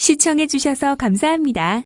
시청해주셔서 감사합니다.